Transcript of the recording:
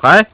喂